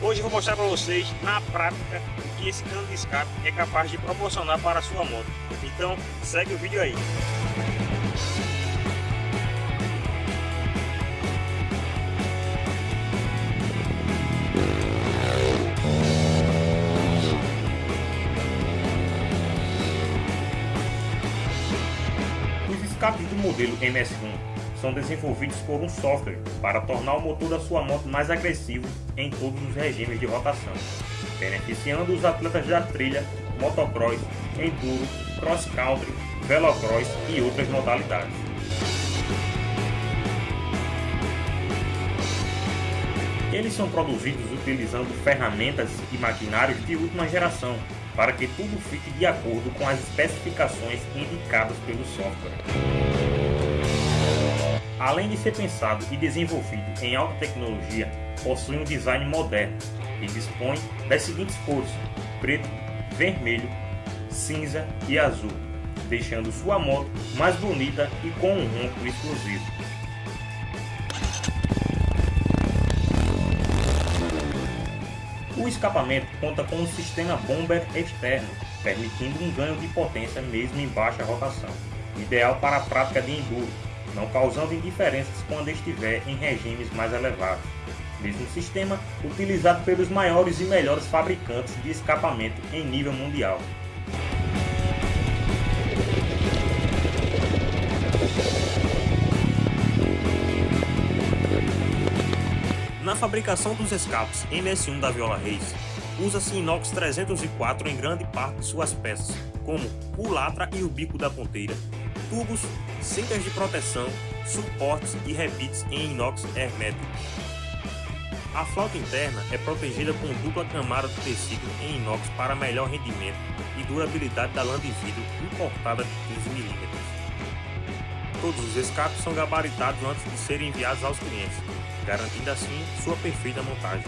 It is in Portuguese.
vou mostrar para vocês na prática o que esse cano de escape é capaz de proporcionar para a sua moto. Então segue o vídeo aí. Os escapes do modelo MS1 são desenvolvidos por um software para tornar o motor da sua moto mais agressivo em todos os regimes de rotação, beneficiando os atletas da trilha, motocross, enduro, cross country, velocross e outras modalidades. Eles são produzidos utilizando ferramentas e maquinários de última geração para que tudo fique de acordo com as especificações indicadas pelo software. Além de ser pensado e desenvolvido em alta tecnologia, possui um design moderno e dispõe das seguintes cores: preto, vermelho, cinza e azul, deixando sua moto mais bonita e com um ronco exclusivo. O escapamento conta com um sistema bomber externo, permitindo um ganho de potência mesmo em baixa rotação, ideal para a prática de enduro não causando indiferenças quando estiver em regimes mais elevados. Mesmo sistema utilizado pelos maiores e melhores fabricantes de escapamento em nível mundial. Na fabricação dos escapes MS1 da Viola Reis, usa-se inox 304 em grande parte de suas peças, como culatra e o bico da ponteira, tubos, cintas de proteção, suportes e repites em inox hermético. A flauta interna é protegida com dupla camada de tecido em inox para melhor rendimento e durabilidade da lã de vidro importada de 15 mm. Todos os escapes são gabaritados antes de serem enviados aos clientes, garantindo assim sua perfeita montagem.